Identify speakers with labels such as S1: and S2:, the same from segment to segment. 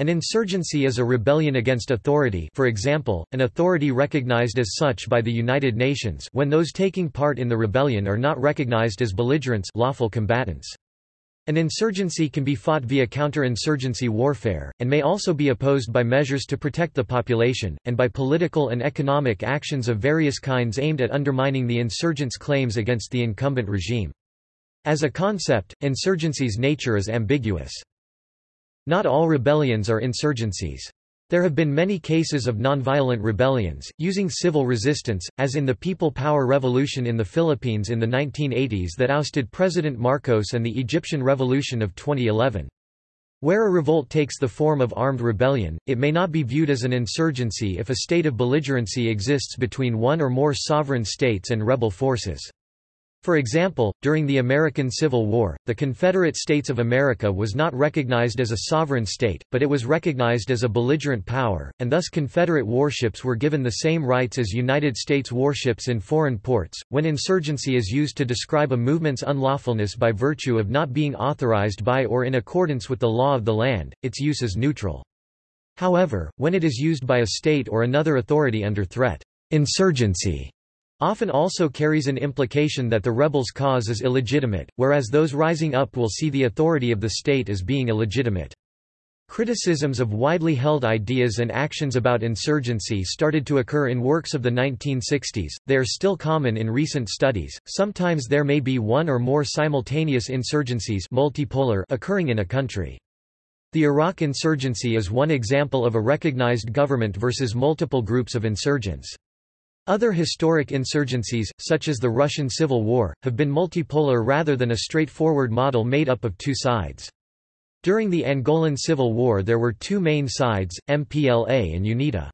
S1: An insurgency is a rebellion against authority for example, an authority recognized as such by the United Nations when those taking part in the rebellion are not recognized as belligerents lawful combatants. An insurgency can be fought via counter-insurgency warfare, and may also be opposed by measures to protect the population, and by political and economic actions of various kinds aimed at undermining the insurgents' claims against the incumbent regime. As a concept, insurgency's nature is ambiguous. Not all rebellions are insurgencies. There have been many cases of nonviolent rebellions, using civil resistance, as in the People Power Revolution in the Philippines in the 1980s that ousted President Marcos and the Egyptian Revolution of 2011. Where a revolt takes the form of armed rebellion, it may not be viewed as an insurgency if a state of belligerency exists between one or more sovereign states and rebel forces. For example, during the American Civil War, the Confederate States of America was not recognized as a sovereign state, but it was recognized as a belligerent power, and thus Confederate warships were given the same rights as United States warships in foreign ports. When insurgency is used to describe a movement's unlawfulness by virtue of not being authorized by or in accordance with the law of the land, its use is neutral. However, when it is used by a state or another authority under threat, insurgency often also carries an implication that the rebels' cause is illegitimate, whereas those rising up will see the authority of the state as being illegitimate. Criticisms of widely held ideas and actions about insurgency started to occur in works of the 1960s, they are still common in recent studies, sometimes there may be one or more simultaneous insurgencies multipolar occurring in a country. The Iraq insurgency is one example of a recognized government versus multiple groups of insurgents. Other historic insurgencies, such as the Russian Civil War, have been multipolar rather than a straightforward model made up of two sides. During the Angolan Civil War there were two main sides, MPLA and UNITA.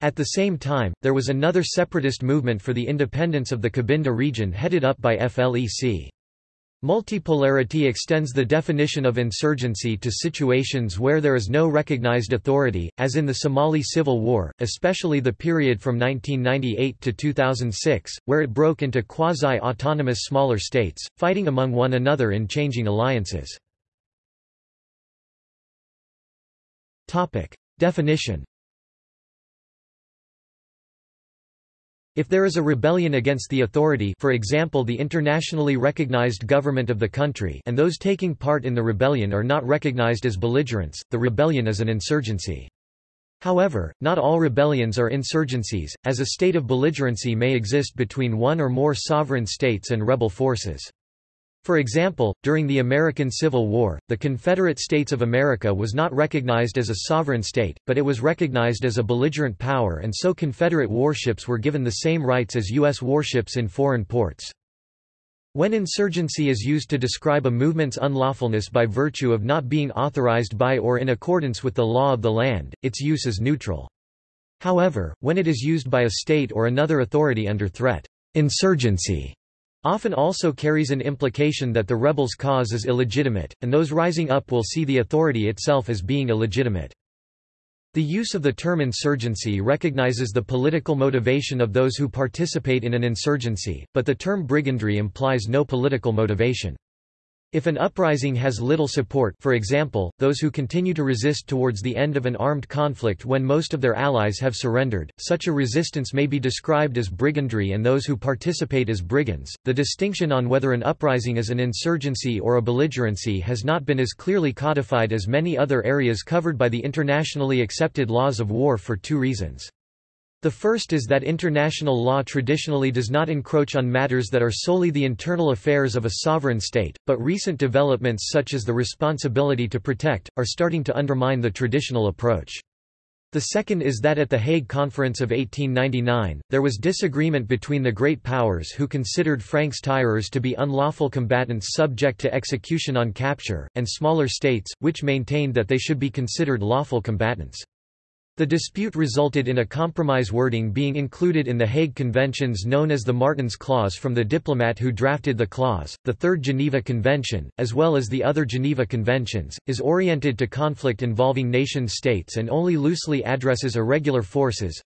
S1: At the same time, there was another separatist movement for the independence of the Cabinda region headed up by FLEC. Multipolarity extends the definition of insurgency to situations where there is no recognized authority, as in the Somali Civil War, especially the period from 1998 to 2006, where it broke into quasi-autonomous smaller states, fighting among one another in changing alliances. Definition If there is a rebellion against the authority for example the internationally recognized government of the country and those taking part in the rebellion are not recognized as belligerents, the rebellion is an insurgency. However, not all rebellions are insurgencies, as a state of belligerency may exist between one or more sovereign states and rebel forces. For example, during the American Civil War, the Confederate States of America was not recognized as a sovereign state, but it was recognized as a belligerent power and so Confederate warships were given the same rights as U.S. warships in foreign ports. When insurgency is used to describe a movement's unlawfulness by virtue of not being authorized by or in accordance with the law of the land, its use is neutral. However, when it is used by a state or another authority under threat, insurgency often also carries an implication that the rebels' cause is illegitimate, and those rising up will see the authority itself as being illegitimate. The use of the term insurgency recognizes the political motivation of those who participate in an insurgency, but the term brigandry implies no political motivation. If an uprising has little support for example, those who continue to resist towards the end of an armed conflict when most of their allies have surrendered, such a resistance may be described as brigandry and those who participate as brigands. The distinction on whether an uprising is an insurgency or a belligerency has not been as clearly codified as many other areas covered by the internationally accepted laws of war for two reasons. The first is that international law traditionally does not encroach on matters that are solely the internal affairs of a sovereign state, but recent developments such as the responsibility to protect, are starting to undermine the traditional approach. The second is that at the Hague Conference of 1899, there was disagreement between the great powers who considered francs-tireurs to be unlawful combatants subject to execution on capture, and smaller states, which maintained that they should be considered lawful combatants. The dispute resulted in a compromise wording being included in the Hague Conventions known as the Martens Clause from the diplomat who drafted the clause. The Third Geneva Convention, as well as the other Geneva Conventions, is oriented to conflict involving nation states and only loosely addresses irregular forces.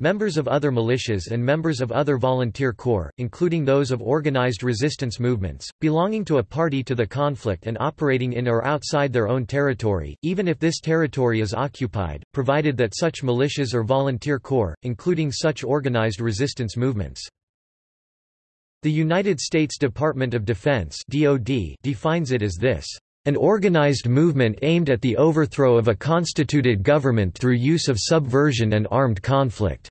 S1: Members of other militias and members of other volunteer corps, including those of organized resistance movements, belonging to a party to the conflict and operating in or outside their own territory, even if this territory is occupied, provided that such militias or volunteer corps, including such organized resistance movements. The United States Department of Defense (DoD) defines it as this: an organized movement aimed at the overthrow of a constituted government through use of subversion and armed conflict.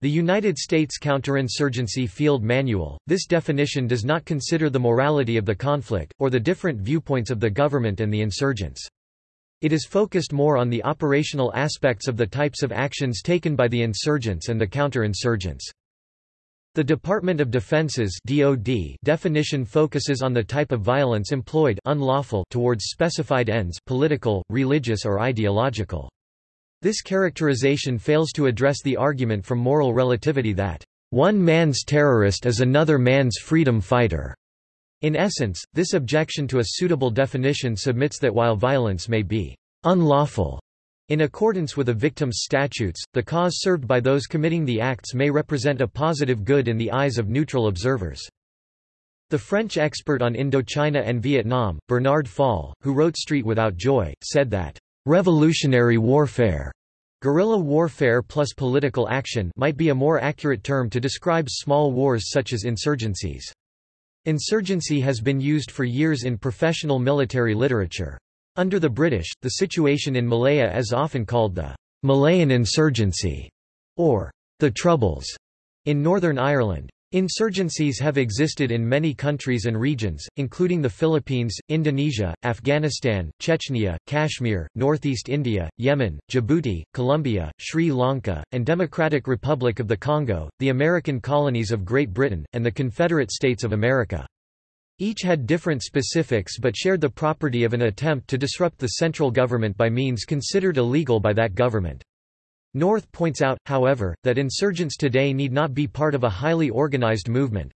S1: The United States Counterinsurgency Field Manual, this definition does not consider the morality of the conflict, or the different viewpoints of the government and the insurgents. It is focused more on the operational aspects of the types of actions taken by the insurgents and the counterinsurgents. The Department of Defense's DoD definition focuses on the type of violence employed unlawful towards specified ends political, religious or ideological. This characterization fails to address the argument from moral relativity that, "...one man's terrorist is another man's freedom fighter." In essence, this objection to a suitable definition submits that while violence may be unlawful in accordance with a victim's statutes, the cause served by those committing the acts may represent a positive good in the eyes of neutral observers. The French expert on Indochina and Vietnam, Bernard Fall, who wrote Street Without Joy, said that, "...revolutionary warfare Guerrilla warfare plus political action might be a more accurate term to describe small wars such as insurgencies. Insurgency has been used for years in professional military literature. Under the British, the situation in Malaya is often called the Malayan insurgency or the Troubles in Northern Ireland. Insurgencies have existed in many countries and regions, including the Philippines, Indonesia, Afghanistan, Chechnya, Kashmir, northeast India, Yemen, Djibouti, Colombia, Sri Lanka, and Democratic Republic of the Congo, the American colonies of Great Britain, and the Confederate States of America. Each had different specifics but shared the property of an attempt to disrupt the central government by means considered illegal by that government. North points out, however, that insurgents today need not be part of a highly organized movement.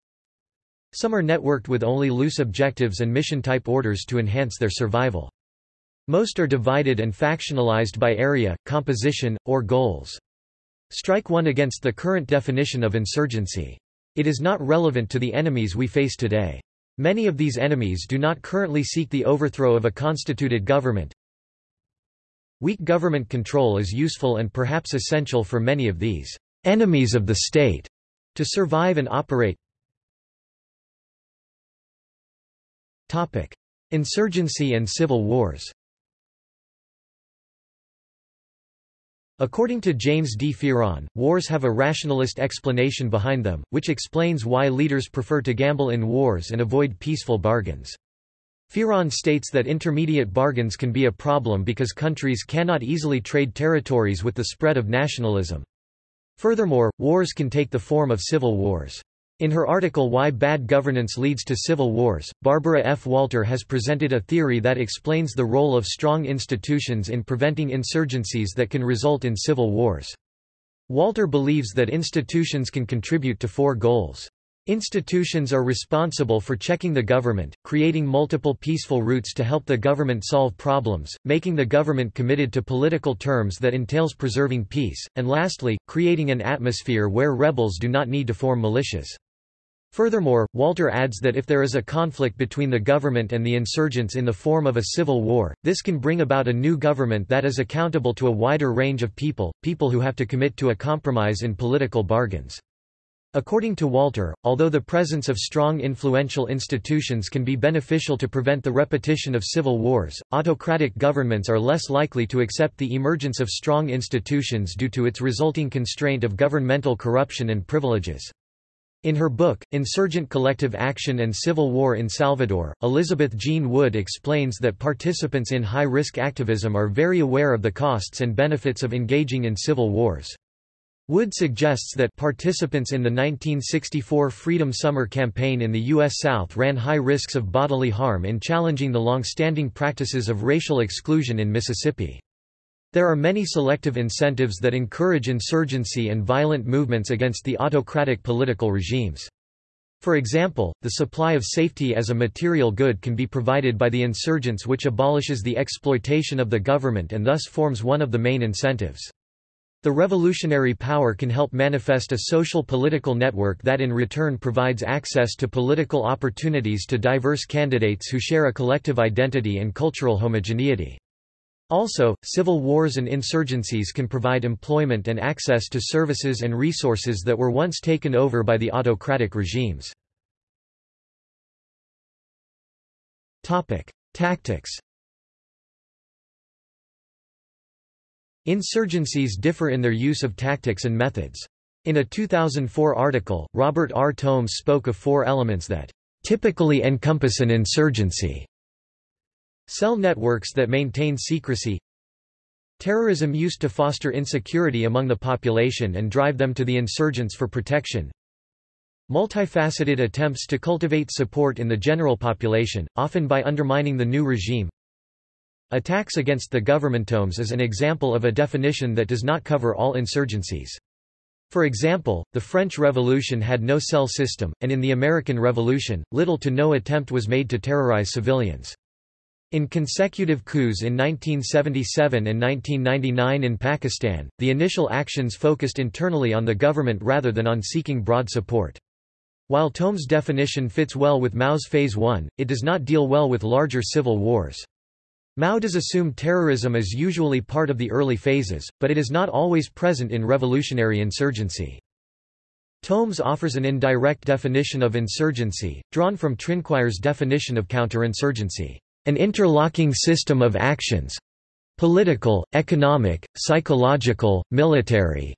S1: Some are networked with only loose objectives and mission-type orders to enhance their survival. Most are divided and factionalized by area, composition, or goals. Strike one against the current definition of insurgency. It is not relevant to the enemies we face today. Many of these enemies do not currently seek the overthrow of a constituted government. Weak government control is useful and perhaps essential for many of these enemies of the state to survive and operate. Topic: Insurgency and civil wars According to James D. Fearon, wars have a rationalist explanation behind them, which explains why leaders prefer to gamble in wars and avoid peaceful bargains. Fearon states that intermediate bargains can be a problem because countries cannot easily trade territories with the spread of nationalism. Furthermore, wars can take the form of civil wars. In her article Why Bad Governance Leads to Civil Wars, Barbara F. Walter has presented a theory that explains the role of strong institutions in preventing insurgencies that can result in civil wars. Walter believes that institutions can contribute to four goals. Institutions are responsible for checking the government, creating multiple peaceful routes to help the government solve problems, making the government committed to political terms that entails preserving peace, and lastly, creating an atmosphere where rebels do not need to form militias. Furthermore, Walter adds that if there is a conflict between the government and the insurgents in the form of a civil war, this can bring about a new government that is accountable to a wider range of people, people who have to commit to a compromise in political bargains. According to Walter, although the presence of strong influential institutions can be beneficial to prevent the repetition of civil wars, autocratic governments are less likely to accept the emergence of strong institutions due to its resulting constraint of governmental corruption and privileges. In her book, Insurgent Collective Action and Civil War in Salvador, Elizabeth Jean Wood explains that participants in high-risk activism are very aware of the costs and benefits of engaging in civil wars. Wood suggests that participants in the 1964 Freedom Summer campaign in the U.S. South ran high risks of bodily harm in challenging the long-standing practices of racial exclusion in Mississippi. There are many selective incentives that encourage insurgency and violent movements against the autocratic political regimes. For example, the supply of safety as a material good can be provided by the insurgents which abolishes the exploitation of the government and thus forms one of the main incentives. The revolutionary power can help manifest a social political network that in return provides access to political opportunities to diverse candidates who share a collective identity and cultural homogeneity. Also, civil wars and insurgencies can provide employment and access to services and resources that were once taken over by the autocratic regimes. Tactics Insurgencies differ in their use of tactics and methods. In a 2004 article, Robert R. Tomes spoke of four elements that typically encompass an insurgency. Cell networks that maintain secrecy Terrorism used to foster insecurity among the population and drive them to the insurgents for protection Multifaceted attempts to cultivate support in the general population, often by undermining the new regime Attacks against the governmentomes is an example of a definition that does not cover all insurgencies. For example, the French Revolution had no cell system, and in the American Revolution, little to no attempt was made to terrorize civilians. In consecutive coups in 1977 and 1999 in Pakistan, the initial actions focused internally on the government rather than on seeking broad support. While Tomes' definition fits well with Mao's Phase 1, it does not deal well with larger civil wars. Mao does assume terrorism is usually part of the early phases, but it is not always present in revolutionary insurgency. Tomes offers an indirect definition of insurgency, drawn from Trinquier's definition of counterinsurgency, an interlocking system of actions political, economic, psychological, military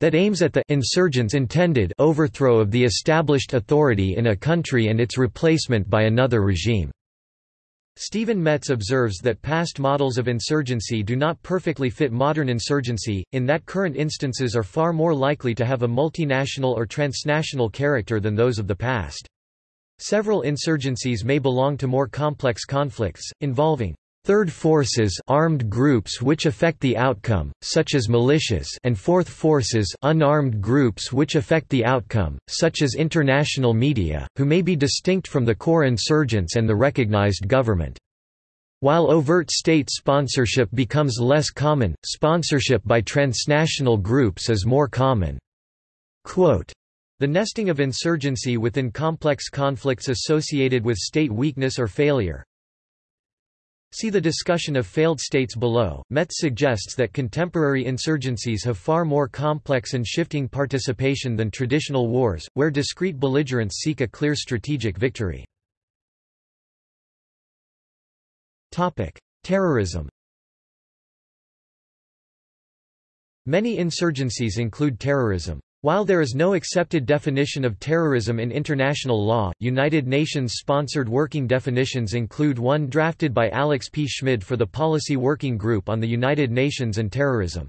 S1: that aims at the insurgent's intended overthrow of the established authority in a country and its replacement by another regime. Stephen Metz observes that past models of insurgency do not perfectly fit modern insurgency, in that current instances are far more likely to have a multinational or transnational character than those of the past. Several insurgencies may belong to more complex conflicts, involving Third forces armed groups which affect the outcome, such as militias and fourth forces unarmed groups which affect the outcome, such as international media, who may be distinct from the core insurgents and the recognized government. While overt state sponsorship becomes less common, sponsorship by transnational groups is more common. Quote, the nesting of insurgency within complex conflicts associated with state weakness or failure, See the discussion of failed states below. Metz suggests that contemporary insurgencies have far more complex and shifting participation than traditional wars, where discrete belligerents seek a clear strategic victory. Terrorism. Many insurgencies include terrorism. While there is no accepted definition of terrorism in international law, United Nations-sponsored working definitions include one drafted by Alex P. Schmid for the Policy Working Group on the United Nations and Terrorism.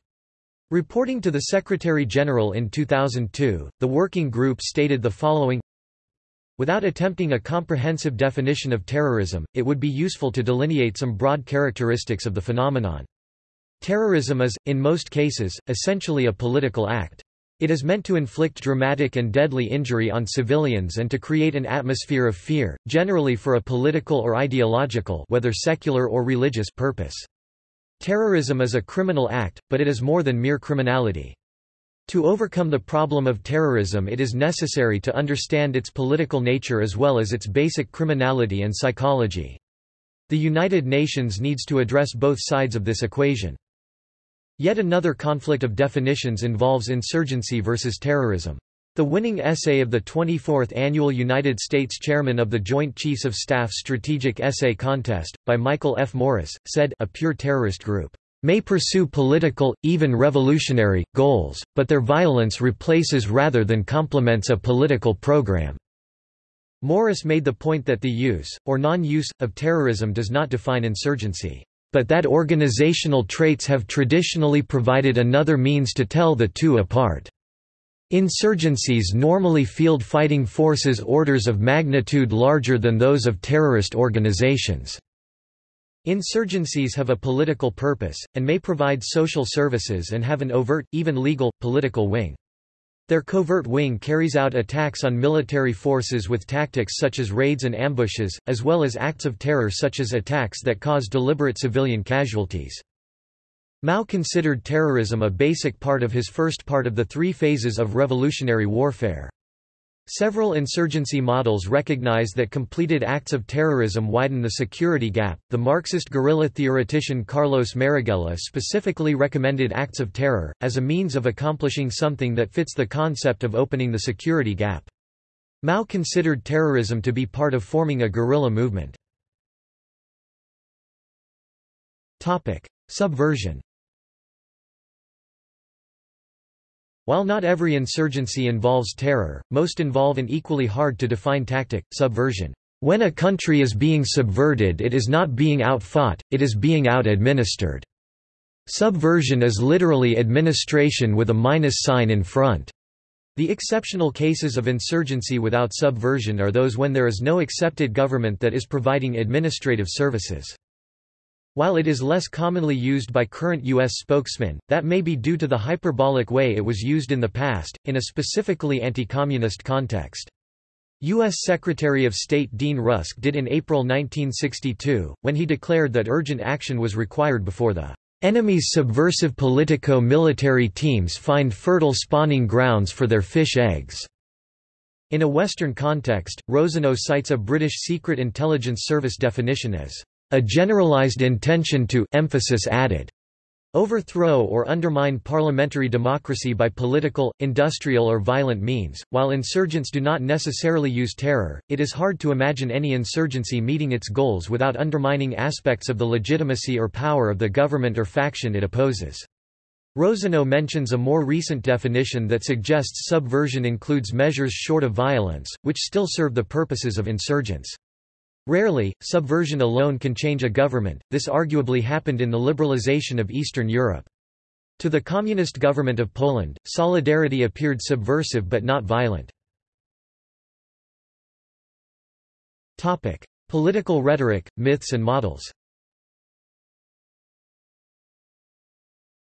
S1: Reporting to the Secretary-General in 2002, the working group stated the following Without attempting a comprehensive definition of terrorism, it would be useful to delineate some broad characteristics of the phenomenon. Terrorism is, in most cases, essentially a political act. It is meant to inflict dramatic and deadly injury on civilians and to create an atmosphere of fear, generally for a political or ideological whether secular or religious purpose. Terrorism is a criminal act, but it is more than mere criminality. To overcome the problem of terrorism it is necessary to understand its political nature as well as its basic criminality and psychology. The United Nations needs to address both sides of this equation. Yet another conflict of definitions involves insurgency versus terrorism. The winning essay of the 24th Annual United States Chairman of the Joint Chiefs of Staff Strategic Essay Contest, by Michael F. Morris, said a pure terrorist group may pursue political, even revolutionary, goals, but their violence replaces rather than complements a political program. Morris made the point that the use, or non-use, of terrorism does not define insurgency but that organizational traits have traditionally provided another means to tell the two apart. Insurgencies normally field fighting forces orders of magnitude larger than those of terrorist organizations. Insurgencies have a political purpose, and may provide social services and have an overt, even legal, political wing. Their covert wing carries out attacks on military forces with tactics such as raids and ambushes, as well as acts of terror such as attacks that cause deliberate civilian casualties. Mao considered terrorism a basic part of his first part of the three phases of revolutionary warfare. Several insurgency models recognize that completed acts of terrorism widen the security gap. The Marxist guerrilla theoretician Carlos Marighella specifically recommended acts of terror, as a means of accomplishing something that fits the concept of opening the security gap. Mao considered terrorism to be part of forming a guerrilla movement. Topic: Subversion While not every insurgency involves terror, most involve an equally hard-to-define tactic, subversion. When a country is being subverted it is not being outfought, it is being out-administered. Subversion is literally administration with a minus sign in front. The exceptional cases of insurgency without subversion are those when there is no accepted government that is providing administrative services. While it is less commonly used by current U.S. spokesmen, that may be due to the hyperbolic way it was used in the past, in a specifically anti-communist context. U.S. Secretary of State Dean Rusk did in April 1962, when he declared that urgent action was required before the enemy's subversive politico-military teams find fertile spawning grounds for their fish eggs. In a Western context, Rosenau cites a British Secret Intelligence Service definition as a generalized intention to emphasis added overthrow or undermine parliamentary democracy by political, industrial or violent means. While insurgents do not necessarily use terror, it is hard to imagine any insurgency meeting its goals without undermining aspects of the legitimacy or power of the government or faction it opposes. Rosenau mentions a more recent definition that suggests subversion includes measures short of violence, which still serve the purposes of insurgents. Rarely, subversion alone can change a government, this arguably happened in the liberalization of Eastern Europe. To the communist government of Poland, solidarity appeared subversive but not violent. Topic. Political rhetoric, myths and models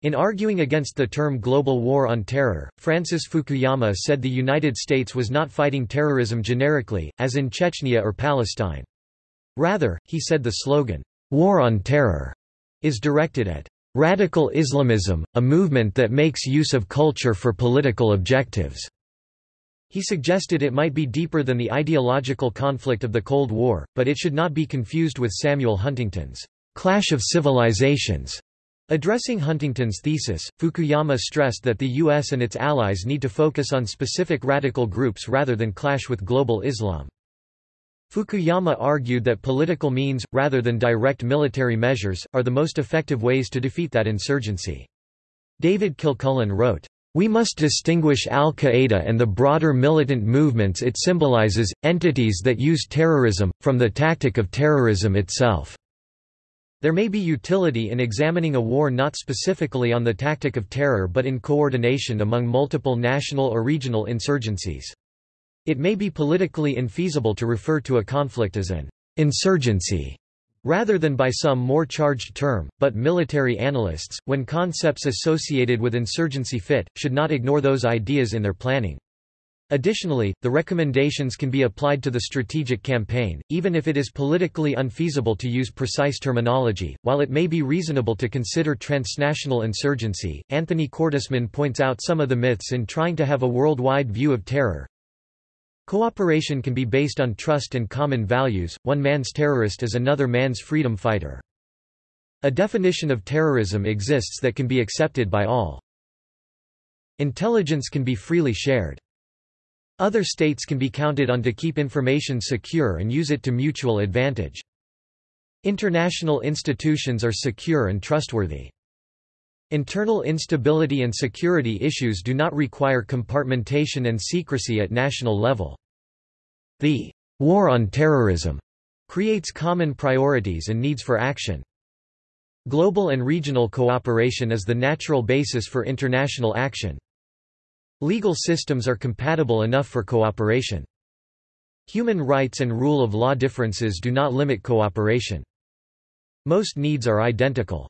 S1: In arguing against the term global war on terror, Francis Fukuyama said the United States was not fighting terrorism generically, as in Chechnya or Palestine. Rather, he said the slogan, War on Terror, is directed at radical Islamism, a movement that makes use of culture for political objectives. He suggested it might be deeper than the ideological conflict of the Cold War, but it should not be confused with Samuel Huntington's Clash of Civilizations. Addressing Huntington's thesis, Fukuyama stressed that the US and its allies need to focus on specific radical groups rather than clash with global Islam. Fukuyama argued that political means, rather than direct military measures, are the most effective ways to defeat that insurgency. David Kilcullen wrote, we must distinguish al-Qaeda and the broader militant movements it symbolizes, entities that use terrorism, from the tactic of terrorism itself. There may be utility in examining a war not specifically on the tactic of terror but in coordination among multiple national or regional insurgencies. It may be politically infeasible to refer to a conflict as an insurgency rather than by some more charged term, but military analysts, when concepts associated with insurgency fit, should not ignore those ideas in their planning. Additionally, the recommendations can be applied to the strategic campaign, even if it is politically unfeasible to use precise terminology. While it may be reasonable to consider transnational insurgency, Anthony Cordesman points out some of the myths in trying to have a worldwide view of terror. Cooperation can be based on trust and common values, one man's terrorist is another man's freedom fighter. A definition of terrorism exists that can be accepted by all. Intelligence can be freely shared. Other states can be counted on to keep information secure and use it to mutual advantage. International institutions are secure and trustworthy. Internal instability and security issues do not require compartmentation and secrecy at national level. The war on terrorism creates common priorities and needs for action. Global and regional cooperation is the natural basis for international action. Legal systems are compatible enough for cooperation. Human rights and rule of law differences do not limit cooperation. Most needs are identical.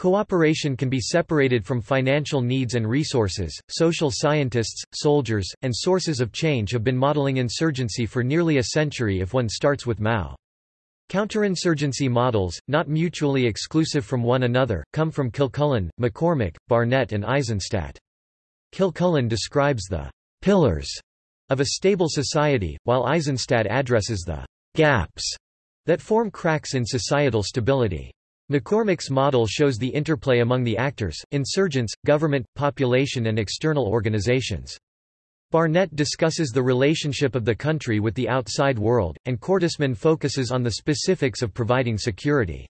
S1: Cooperation can be separated from financial needs and resources. Social scientists, soldiers, and sources of change have been modeling insurgency for nearly a century if one starts with Mao. Counterinsurgency models, not mutually exclusive from one another, come from Kilcullen, McCormick, Barnett and Eizenstat. Kilcullen describes the «pillars» of a stable society, while Eizenstat addresses the «gaps» that form cracks in societal stability. McCormick's model shows the interplay among the actors, insurgents, government, population and external organizations. Barnett discusses the relationship of the country with the outside world, and Cordesman focuses on the specifics of providing security.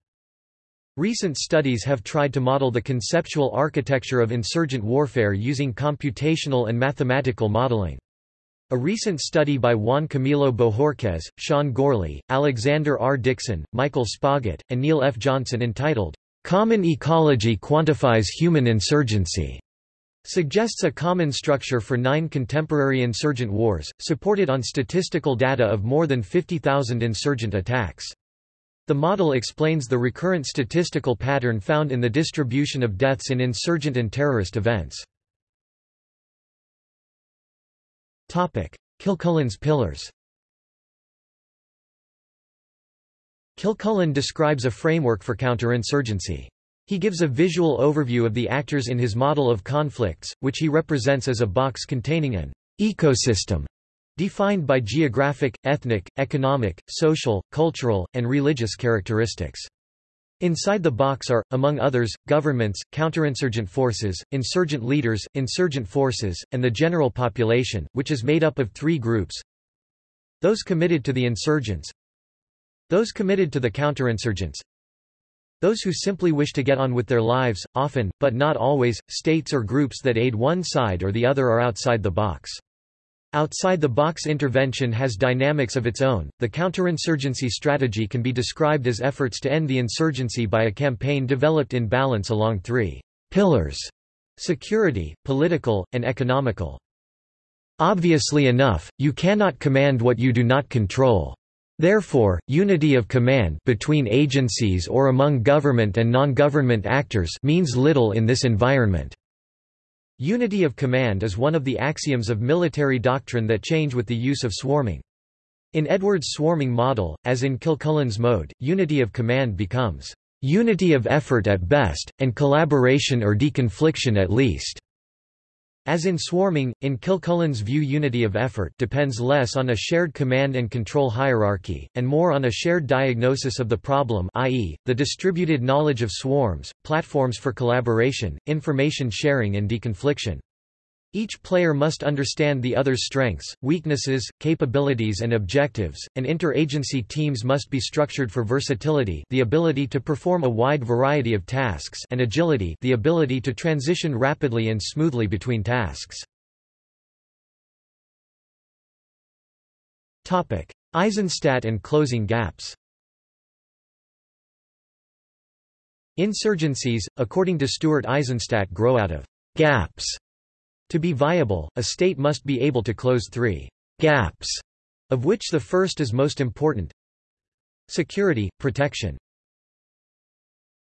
S1: Recent studies have tried to model the conceptual architecture of insurgent warfare using computational and mathematical modeling. A recent study by Juan Camilo Bojorquez, Sean Gourley, Alexander R. Dixon, Michael Spagat, and Neil F. Johnson entitled, "'Common Ecology Quantifies Human Insurgency' suggests a common structure for nine contemporary insurgent wars, supported on statistical data of more than 50,000 insurgent attacks. The model explains the recurrent statistical pattern found in the distribution of deaths in insurgent and terrorist events. Kilcullen's pillars Kilcullen describes a framework for counterinsurgency. He gives a visual overview of the actors in his model of conflicts, which he represents as a box containing an ecosystem defined by geographic, ethnic, economic, social, cultural, and religious characteristics. Inside the box are, among others, governments, counterinsurgent forces, insurgent leaders, insurgent forces, and the general population, which is made up of three groups. Those committed to the insurgents Those committed to the counterinsurgents those who simply wish to get on with their lives, often, but not always, states or groups that aid one side or the other are outside the box. Outside the box intervention has dynamics of its own. The counterinsurgency strategy can be described as efforts to end the insurgency by a campaign developed in balance along three pillars security, political, and economical. Obviously enough, you cannot command what you do not control. Therefore, unity of command between agencies or among government and non-government actors means little in this environment. Unity of command is one of the axioms of military doctrine that change with the use of swarming. In Edwards' swarming model, as in Kilcullen's mode, unity of command becomes unity of effort at best, and collaboration or deconfliction at least. As in swarming, in Kilcullen's view unity of effort depends less on a shared command and control hierarchy, and more on a shared diagnosis of the problem i.e., the distributed knowledge of swarms, platforms for collaboration, information sharing and deconfliction. Each player must understand the other's strengths, weaknesses, capabilities and objectives, and interagency teams must be structured for versatility the ability to perform a wide variety of tasks and agility the ability to transition rapidly and smoothly between tasks. Eizenstat and closing gaps Insurgencies, according to Stuart Eizenstat grow out of gaps to be viable, a state must be able to close three gaps, of which the first is most important. Security, protection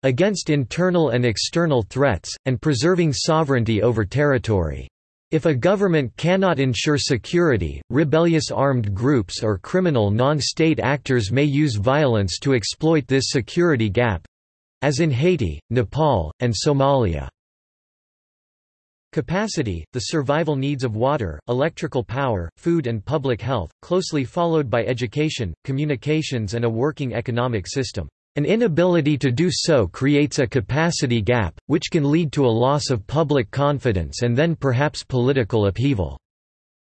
S1: against internal and external threats, and preserving sovereignty over territory. If a government cannot ensure security, rebellious armed groups or criminal non-state actors may use violence to exploit this security gap—as in Haiti, Nepal, and Somalia. Capacity, the survival needs of water, electrical power, food and public health, closely followed by education, communications and a working economic system. An inability to do so creates a capacity gap, which can lead to a loss of public confidence and then perhaps political upheaval.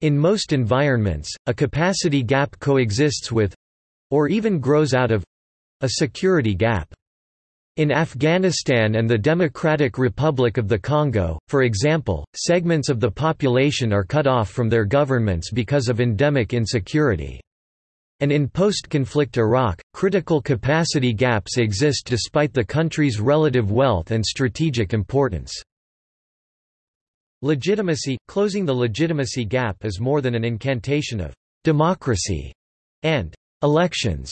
S1: In most environments, a capacity gap coexists with—or even grows out of—a security gap. In Afghanistan and the Democratic Republic of the Congo, for example, segments of the population are cut off from their governments because of endemic insecurity. And in post-conflict Iraq, critical capacity gaps exist despite the country's relative wealth and strategic importance. Legitimacy – Closing the legitimacy gap is more than an incantation of «democracy» and «elections»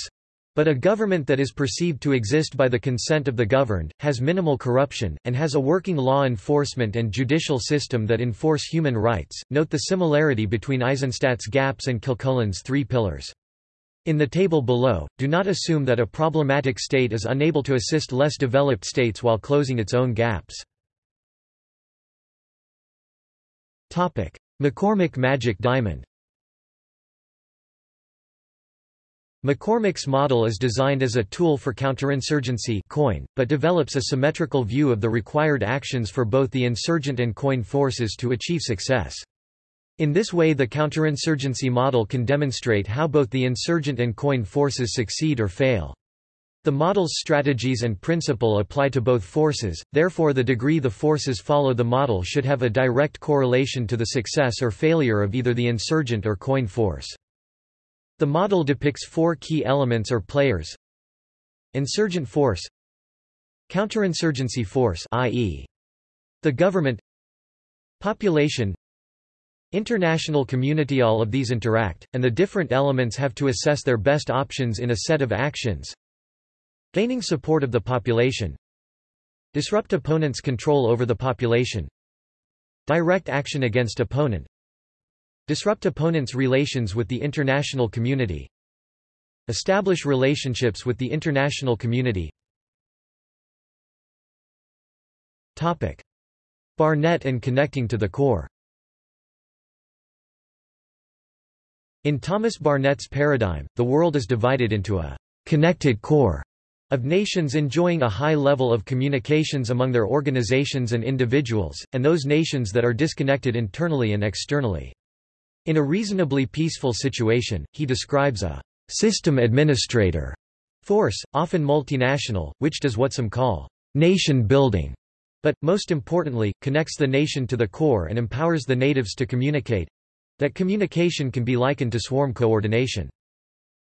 S1: But a government that is perceived to exist by the consent of the governed, has minimal corruption, and has a working law enforcement and judicial system that enforce human rights. Note the similarity between Eizenstat's gaps and Kilcullen's three pillars. In the table below, do not assume that a problematic state is unable to assist less developed states while closing its own gaps. McCormick Magic Diamond McCormick's model is designed as a tool for counterinsurgency COIN, but develops a symmetrical view of the required actions for both the insurgent and COIN forces to achieve success. In this way the counterinsurgency model can demonstrate how both the insurgent and COIN forces succeed or fail. The model's strategies and principle apply to both forces, therefore the degree the forces follow the model should have a direct correlation to the success or failure of either the insurgent or COIN force. The model depicts four key elements or players. Insurgent force. Counterinsurgency force i.e. the government. Population. International community All of these interact, and the different elements have to assess their best options in a set of actions. Gaining support of the population. Disrupt opponent's control over the population. Direct action against opponent Disrupt opponents' relations with the international community Establish relationships with the international community Topic. Barnett and connecting to the core In Thomas Barnett's paradigm, the world is divided into a «connected core» of nations enjoying a high level of communications among their organizations and individuals, and those nations that are disconnected internally and externally. In a reasonably peaceful situation, he describes a system administrator force, often multinational, which does what some call nation building, but, most importantly, connects the nation to the core and empowers the natives to communicate. That communication can be likened to swarm coordination.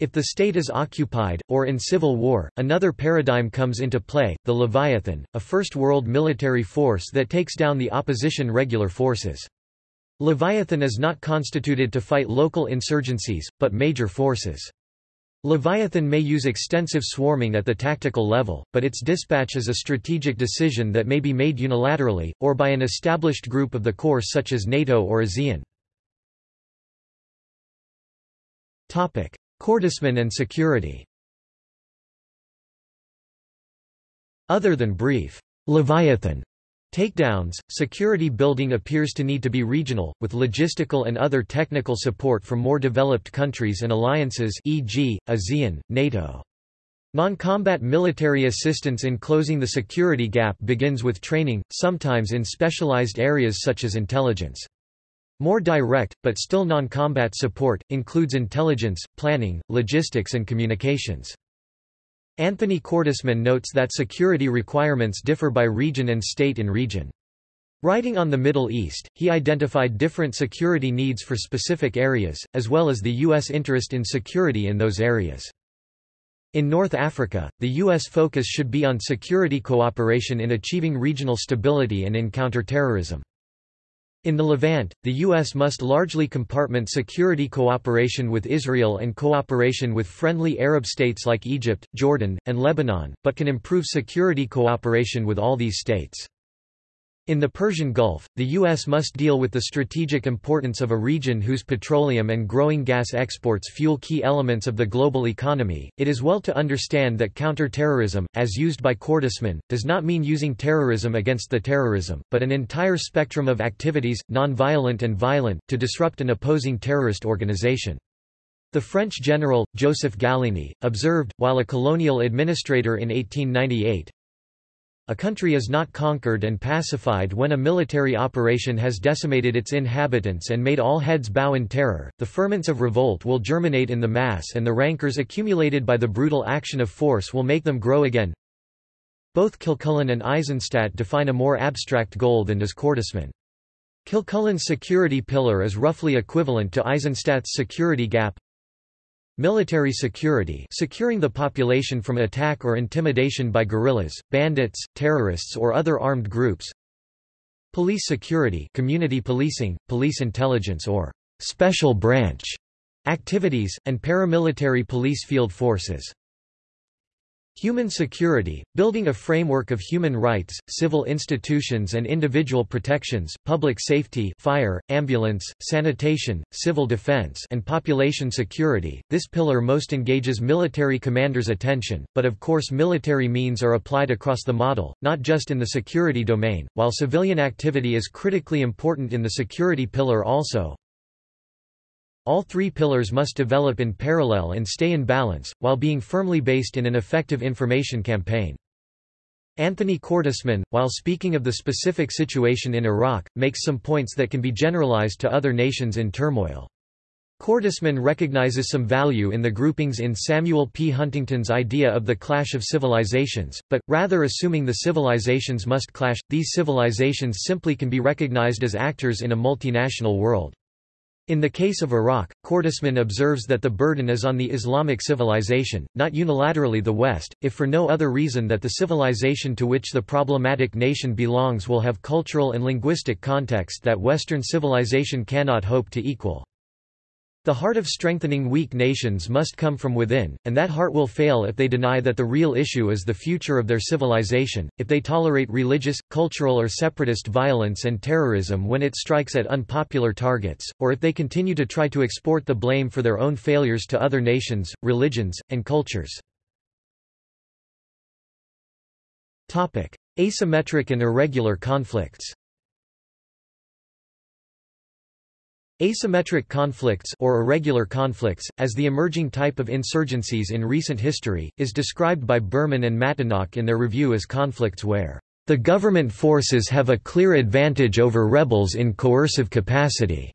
S1: If the state is occupied, or in civil war, another paradigm comes into play, the Leviathan, a First World military force that takes down the opposition regular forces. Leviathan is not constituted to fight local insurgencies, but major forces. Leviathan may use extensive swarming at the tactical level, but its dispatch is a strategic decision that may be made unilaterally, or by an established group of the Corps such as NATO or ASEAN. Cordesman and security Other than brief, Leviathan Takedowns, security building appears to need to be regional, with logistical and other technical support from more developed countries and alliances e.g., ASEAN, NATO. Non-combat military assistance in closing the security gap begins with training, sometimes in specialized areas such as intelligence. More direct, but still non-combat support, includes intelligence, planning, logistics and communications. Anthony Cordesman notes that security requirements differ by region and state in region. Writing on the Middle East, he identified different security needs for specific areas, as well as the U.S. interest in security in those areas. In North Africa, the U.S. focus should be on security cooperation in achieving regional stability and in counterterrorism. In the Levant, the U.S. must largely compartment security cooperation with Israel and cooperation with friendly Arab states like Egypt, Jordan, and Lebanon, but can improve security cooperation with all these states. In the Persian Gulf, the U.S. must deal with the strategic importance of a region whose petroleum and growing gas exports fuel key elements of the global economy. It is well to understand that counterterrorism, as used by Cordesman, does not mean using terrorism against the terrorism, but an entire spectrum of activities, non-violent and violent, to disrupt an opposing terrorist organization. The French general, Joseph Gallieni, observed, while a colonial administrator in 1898, a country is not conquered and pacified when a military operation has decimated its inhabitants and made all heads bow in terror. The ferments of revolt will germinate in the mass and the rancors accumulated by the brutal action of force will make them grow again. Both Kilcullen and Eizenstat define a more abstract goal than does Cordesman. Kilcullen's security pillar is roughly equivalent to Eizenstat's security gap, Military security securing the population from attack or intimidation by guerrillas, bandits, terrorists or other armed groups Police security community policing, police intelligence or «special branch» activities, and paramilitary police field forces. Human security, building a framework of human rights, civil institutions and individual protections, public safety fire, ambulance, sanitation, civil defense and population security. This pillar most engages military commanders' attention, but of course military means are applied across the model, not just in the security domain, while civilian activity is critically important in the security pillar also. All three pillars must develop in parallel and stay in balance, while being firmly based in an effective information campaign. Anthony Cordesman, while speaking of the specific situation in Iraq, makes some points that can be generalized to other nations in turmoil. Cordesman recognizes some value in the groupings in Samuel P. Huntington's idea of the clash of civilizations, but, rather assuming the civilizations must clash, these civilizations simply can be recognized as actors in a multinational world. In the case of Iraq, Cordesman observes that the burden is on the Islamic civilization, not unilaterally the West, if for no other reason that the civilization to which the problematic nation belongs will have cultural and linguistic context that Western civilization cannot hope to equal. The heart of strengthening weak nations must come from within, and that heart will fail if they deny that the real issue is the future of their civilization, if they tolerate religious, cultural or separatist violence and terrorism when it strikes at unpopular targets, or if they continue to try to export the blame for their own failures to other nations, religions, and cultures. Asymmetric and irregular conflicts Asymmetric conflicts or irregular conflicts, as the emerging type of insurgencies in recent history, is described by Berman and Matanock in their review as conflicts where the government forces have a clear advantage over rebels in coercive capacity.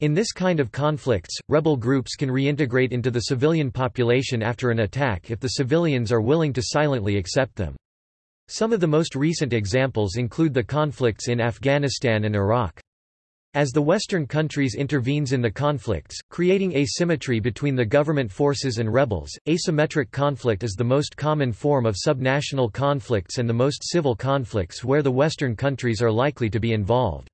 S1: In this kind of conflicts, rebel groups can reintegrate into the civilian population after an attack if the civilians are willing to silently accept them. Some of the most recent examples include the conflicts in Afghanistan and Iraq. As the Western countries intervenes in the conflicts, creating asymmetry between the government forces and rebels, asymmetric conflict is the most common form of subnational conflicts and the most civil conflicts where the Western countries are likely to be involved.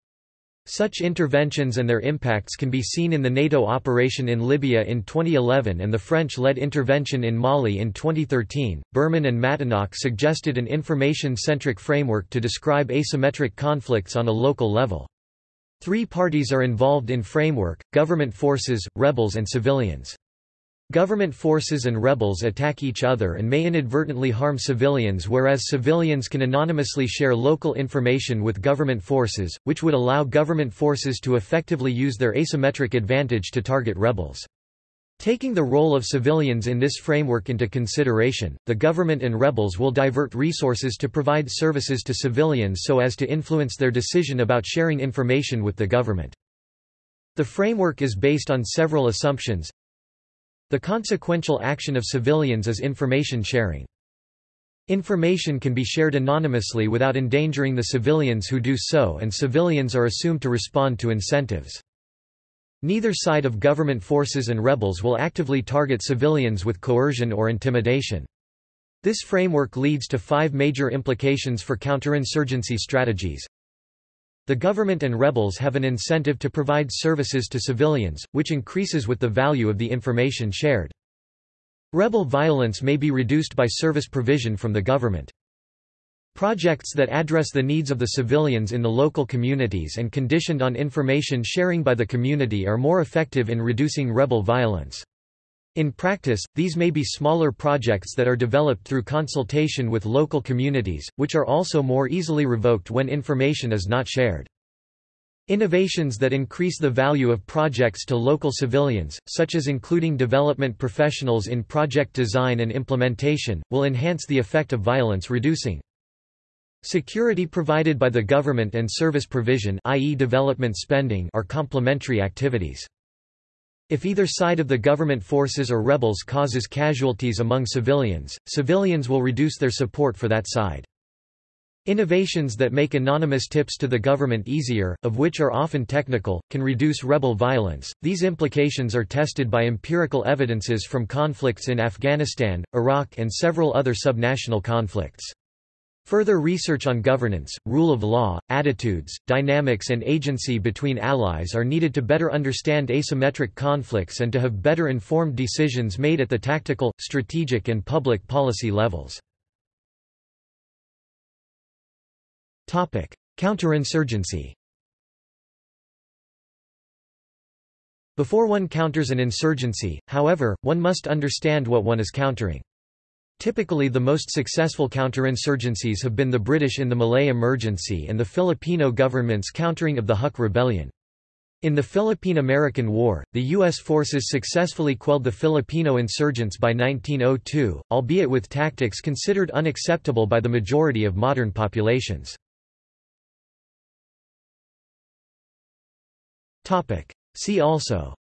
S1: Such interventions and their impacts can be seen in the NATO operation in Libya in 2011 and the French-led intervention in Mali in 2013. Berman and Matanock suggested an information-centric framework to describe asymmetric conflicts on a local level. Three parties are involved in framework, government forces, rebels and civilians. Government forces and rebels attack each other and may inadvertently harm civilians whereas civilians can anonymously share local information with government forces, which would allow government forces to effectively use their asymmetric advantage to target rebels. Taking the role of civilians in this framework into consideration, the government and rebels will divert resources to provide services to civilians so as to influence their decision about sharing information with the government. The framework is based on several assumptions. The consequential action of civilians is information sharing. Information can be shared anonymously without endangering the civilians who do so and civilians are assumed to respond to incentives. Neither side of government forces and rebels will actively target civilians with coercion or intimidation. This framework leads to five major implications for counterinsurgency strategies. The government and rebels have an incentive to provide services to civilians, which increases with the value of the information shared. Rebel violence may be reduced by service provision from the government. Projects that address the needs of the civilians in the local communities and conditioned on information sharing by the community are more effective in reducing rebel violence. In practice, these may be smaller projects that are developed through consultation with local communities, which are also more easily revoked when information is not shared. Innovations that increase the value of projects to local civilians, such as including development professionals in project design and implementation, will enhance the effect of violence reducing. Security provided by the government and service provision i.e. development spending are complementary activities. If either side of the government forces or rebels causes casualties among civilians, civilians will reduce their support for that side. Innovations that make anonymous tips to the government easier, of which are often technical, can reduce rebel violence. These implications are tested by empirical evidences from conflicts in Afghanistan, Iraq and several other subnational conflicts. Further research on governance, rule of law, attitudes, dynamics and agency between allies are needed to better understand asymmetric conflicts and to have better informed decisions made at the tactical, strategic and public policy levels. Counterinsurgency Before one counters an insurgency, however, one must understand what one is countering. Typically the most successful counterinsurgencies have been the British in the Malay Emergency and the Filipino government's countering of the Huk Rebellion. In the Philippine–American War, the U.S. forces successfully quelled the Filipino insurgents by 1902, albeit with tactics considered unacceptable by the majority of modern populations. See also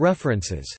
S1: References